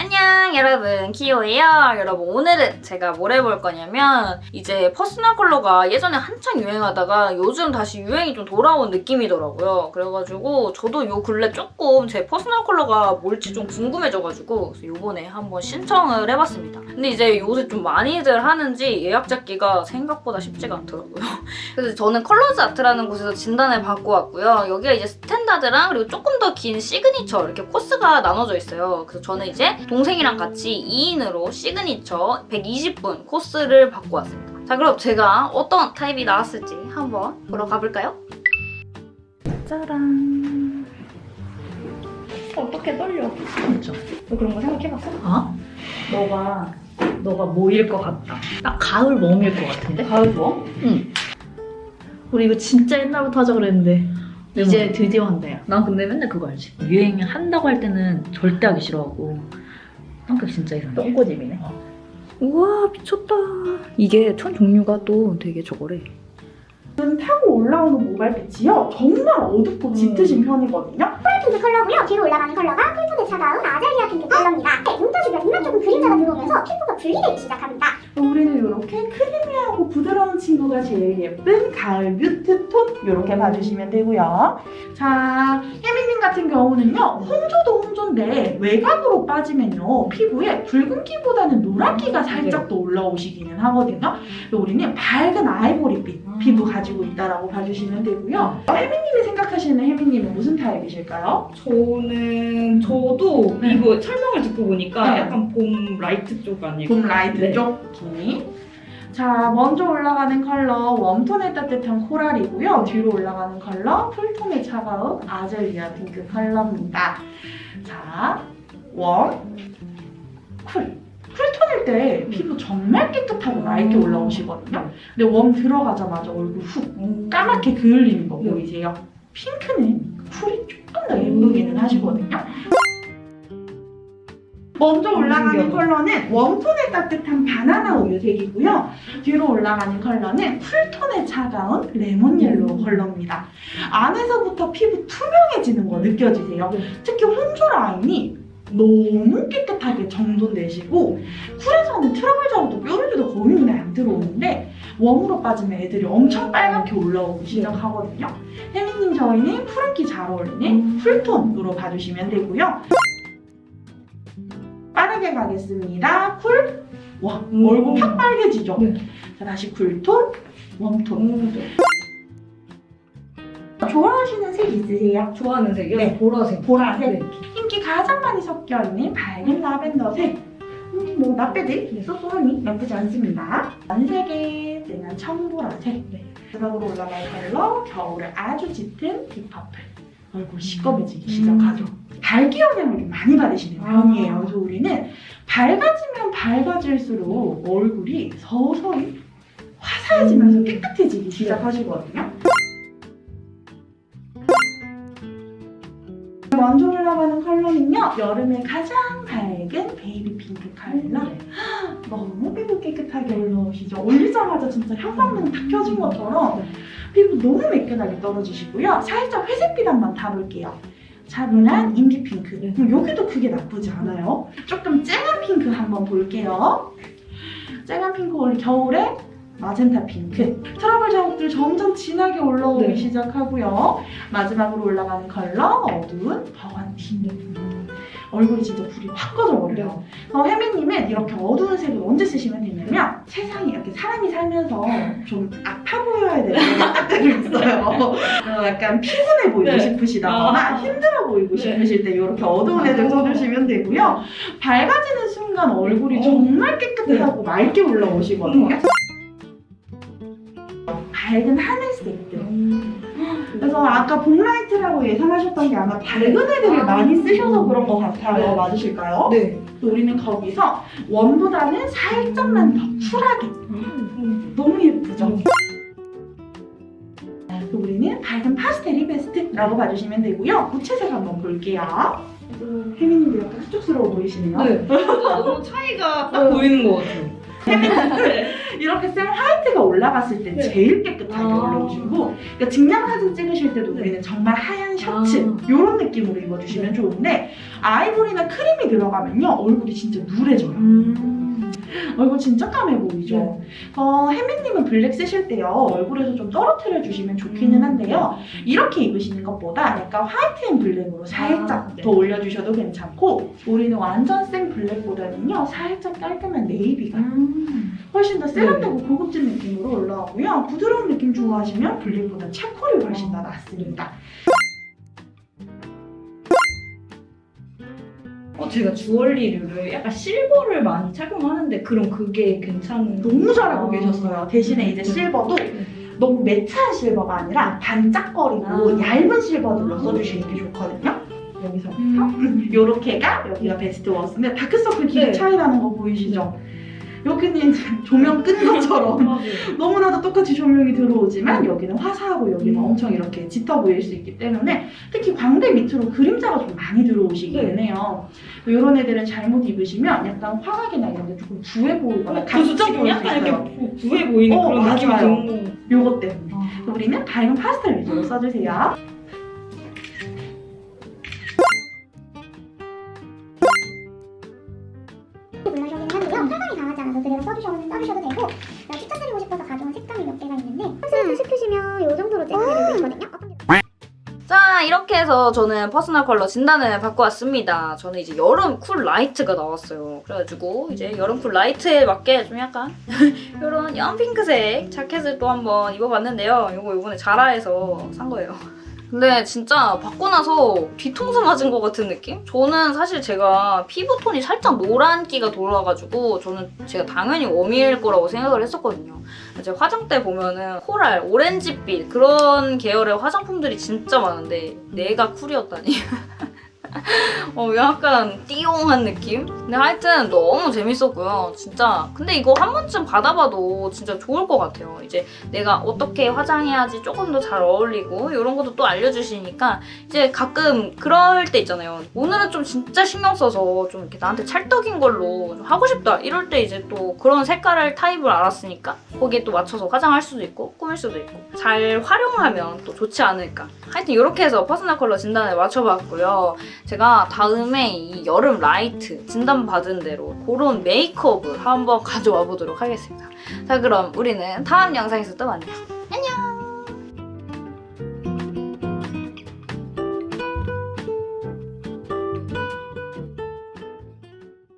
안녕 여러분 키오예요. 여러분 오늘은 제가 뭘 해볼 거냐면 이제 personal color가 예전에 한창 유행하다가 요즘 다시 유행이 좀 돌아온 느낌이더라고요. 그래가지고 저도 요 근래 조금 제 personal color가 뭘지 좀 궁금해져가지고 요번에 한번 신청을 해봤습니다. 근데 이제 요새 좀 많이들 하는지 예약 잡기가 생각보다 쉽지가 않더라고요. 그래서 저는 컬러즈 아트라는 곳에서 진단을 받고 왔고요. 여기가 이제 standard랑 그리고 조금 더 긴 시그니처 이렇게 코스가 나눠져 있어요. 그래서 저는 이제 동생이랑 같이 2인으로 시그니처 120분 코스를 받고 왔습니다. 자 그럼 제가 어떤 타입이 나왔을지 한번 보러 가볼까요? 짜란 어떻게 떨려? 진짜. 너 그런 거 생각해봤어? 어? 너가 너가 뭐일 것 같다. 딱 가을 웜일 것 같은데? 가을 뭐? 응. 우리 이거 진짜 옛날부터 하자 그랬는데 이제 드디어 한다 야. 난 근데 맨날 그거 알지? 유행 한다고 할 때는 절대 하기 싫어하고 성격 진짜 이상해. 똥꼬집이네 어. 우와 미쳤다 이게 천 종류가 또 되게 저거래 눈 타고 올라오는 모발 빛이요 정말 어둡고 짙으신 편이거든요. 핑크 컬러고요. 뒤로 올라가는 컬러가 cool톤의 차가운 azalea 핑크 컬러입니다. 네, 눈떠 주변 이마 쪽은 그림자가 들어오면서 피부가 분리되기 시작합니다. 우리는 이렇게 creamy하고 부드러운 친구가 제일 예쁜 가을 mute 톤 이렇게 봐주시면 되고요. 자, 혜미님 같은 경우는요 홍조도 홍조인데 외곽으로 빠지면요 피부에 붉은기보다는 노란기가 살짝 더 올라오시기는 하거든요. 우리는 밝은 아이보리빛 피부 가지고 있다라고 봐주시면 되고요. 혜미님이 생각하시는 혜미님은 무슨 타입이실까요? 저는 저도 네. 이거 설명을 듣고 보니까 네. 약간 봄 light 쪽 아닐까? 봄 light 네. 쪽 톤이. 자, 먼저 올라가는 컬러 warm톤의 따뜻한 코랄이고요. 뒤로 올라가는 컬러 cool톤의 차가운 azalea 핑크 컬러입니다. 자, warm, cool. cool톤일 때 피부 정말 깨끗하고 맑게 올라오시거든요. 근데 warm 들어가자마자 얼굴 훅 까맣게 그을리는 거 네. 보이세요? 핑크는 cool이 조금 더 예쁘기는 하시거든요. 먼저 올라가는 신기하다. 컬러는 warm톤의 따뜻한 바나나 우유색이고요. 뒤로 올라가는 컬러는 cool톤의 차가운 레몬 옐로우 컬러입니다. 안에서부터 피부 투명해지는 거 느껴지세요? 특히 홍조 라인이 너무 깨끗하게 정돈되시고 cool에서는 트러블 자국도 뾰루지도 거의 눈에 안 들어오는데 warm으로 빠지면 애들이 엄청 빨갛게 올라오기 시작하거든요. 혜미님 저희는 푸른기 잘 어울리는 cool톤으로 봐주시면 되고요. 빠르게 가겠습니다. cool. 와 음. 얼굴 팍 빨개지죠? 네. 자 다시 cool톤, warm톤. 음, 네. 좋아하시는 색 있으세요? 좋아하는 색이요? 네. 보라색. 보라색. 네. 인기 가장 많이 섞여 있는 밝은 라벤더색. 음, 뭐 나빼들 쏘쏘하니 나쁘지 않습니다.蓝색의 진한 청보라색. 네. 마지막으로 올라갈 컬러 겨울에 아주 짙은 딥퍼플. 얼굴 시꺼매지기 시작하죠. 밝기 영향을 좀 많이 받으시는 아. 편이에요. 그래서 우리는 밝아지면 밝아질수록 얼굴이 서서히 화사해지면서 음. 깨끗해지기 시작하시거든요. 먼저 올라가는 컬러는요. 여름에 가장 밝은 베이비 핑크 컬러. 너무 피부 깨끗하게 올라오시죠. 올리자마자 진짜 형광등 탁 켜진 것처럼 피부 너무 매끈하게 떨어지시고요. 살짝 회색빛 한번 타볼게요. 차분한 indie pink. 네. 그럼 여기도 크게 나쁘지 않아요. 조금 쨍한 핑크 한번 볼게요. 쨍한 핑크 올 겨울에 마젠타 핑크. 트러블 자국들 점점 진하게 올라오기 네. 시작하고요. 마지막으로 올라가는 컬러 어두운 버건디. 얼굴이 진짜 불이 확 꺼져버려요. 어, 혜미님은 이렇게 어두운 색을 언제 쓰시면 되냐면 세상에 이렇게 사람이 살면서 좀 아파 보여야 되는 때가 있어요. 어, 약간 피곤해 보이고 네. 싶으시다거나 아. 힘들어 보이고 네. 싶으실 때 이렇게 어두운 애들 써주시면 되고요. 밝아지는 순간 얼굴이 어. 정말 깨끗하고 맑게 올라오시거든요. 밝은 하늘색들. 음. 그래서 아까 봄라이트라고 예상하셨던 게 아마 밝은 애들을 아. 많이 쓰셔서 그런 것 같아요. 네. 맞으실까요? 네. 우리는 거기서 웜보다는 살짝만 더 쿨하게 음. 너무 예쁘죠? 음. 그래서 우리는 밝은 파스텔이 베스트라고 봐주시면 되고요. 무채색 한번 볼게요. 혜민님도 약간 흡족스러워 보이시네요. 네. 너무 차이가 딱 네. 보이는 것 같아요. 쌤 올라갔을 때 네. 제일 깨끗하게 아. 올라오시고 그러니까 증명 사진 찍으실 때도 우리는 정말 하얀 셔츠 아. 이런 느낌으로 입어주시면 좋은데 아이보리나 크림이 들어가면요 얼굴이 진짜 누래져요. 음. 얼굴 진짜 까매 보이죠? 네. 어, 혜민님은 블랙 쓰실 때요 얼굴에서 좀 떨어뜨려 주시면 좋기는 음. 한데요 이렇게 입으시는 것보다 약간 white and black으로 살짝 아, 네. 더 올려주셔도 괜찮고 우리는 완전 생 블랙보다는요 살짝 깔끔한 네이비가 음. 훨씬 더 네. 세련되고 고급진 느낌으로 올라오고요 부드러운 느낌 좋아하시면 블랙보다 차콜이 훨씬 더 낫습니다 어, 제가 주얼리류를 약간 실버를 많이 착용하는데 그럼 그게 괜찮은 너무 잘하고 아. 계셨어요 대신에 이제 실버도 너무 매트한 실버가 아니라 반짝거리고 아. 얇은 실버들로 써주시는 게 좋거든요 여기서부터 음. 요렇게가 여기가 베스트 워스인데 다크서클 길이 네. 차이 나는 거 보이시죠? 여기는 이제 조명 끈 것처럼. 너무나도 똑같이 조명이 들어오지만 여기는 화사하고 여기는 음. 엄청 이렇게 짙어 보일 수 있기 때문에 특히 광대 밑으로 그림자가 좀 많이 들어오시기는 네. 해요. 이런 애들은 잘못 입으시면 약간 화각이나 이런 게 조금 부해 보이거나 각져 지금 보일 수 약간 있어요. 이렇게 부- 부해 보이는 어, 그런 느낌이 맞아요. 너무 요것 때문에. 아. 우리는 밝은 파스텔 위주로 써주세요. 써주셔도, 써주셔도 되고 제가 추천드리고 싶어서 가져온 색감이 몇 개가 있는데 콘센트 시키시면 이 정도로 있거든요. 어떤 게 자 이렇게 해서 저는 personal color 진단을 받고 왔습니다. 저는 이제 여름 cool light가 나왔어요. 그래가지고 이제 여름 cool light에 맞게 좀 약간 이런 연 핑크색 자켓을 또 한번 입어봤는데요. 이거 이번에 자라에서 산 거예요. 근데 진짜 받고 나서 뒤통수 맞은 것 같은 느낌? 저는 사실 제가 피부톤이 살짝 노란기가 돌아가지고 저는 제가 당연히 웜일 거라고 생각을 했었거든요. 이제 화장대 보면은 코랄, 오렌지빛 그런 계열의 화장품들이 진짜 많은데 내가 쿨이었다니. 어, 약간 띠용한 느낌? 근데 하여튼 너무 재밌었고요. 진짜. 근데 이거 한 번쯤 받아봐도 진짜 좋을 것 같아요. 이제 내가 어떻게 화장해야지 조금 더 잘 어울리고 이런 것도 또 알려주시니까 이제 가끔 그럴 때 있잖아요. 오늘은 좀 진짜 신경 써서 좀 이렇게 나한테 찰떡인 걸로 좀 하고 싶다. 이럴 때 이제 또 그런 색깔을 타입을 알았으니까 거기에 또 맞춰서 화장할 수도 있고 꾸밀 수도 있고 잘 활용하면 또 좋지 않을까. 하여튼 이렇게 해서 personal color 진단을 맞춰봤고요. 제가 다음에 이 여름 light 진단받은 대로 그런 메이크업을 한번 가져와 보도록 하겠습니다. 자 그럼 우리는 다음 영상에서 또 만나요.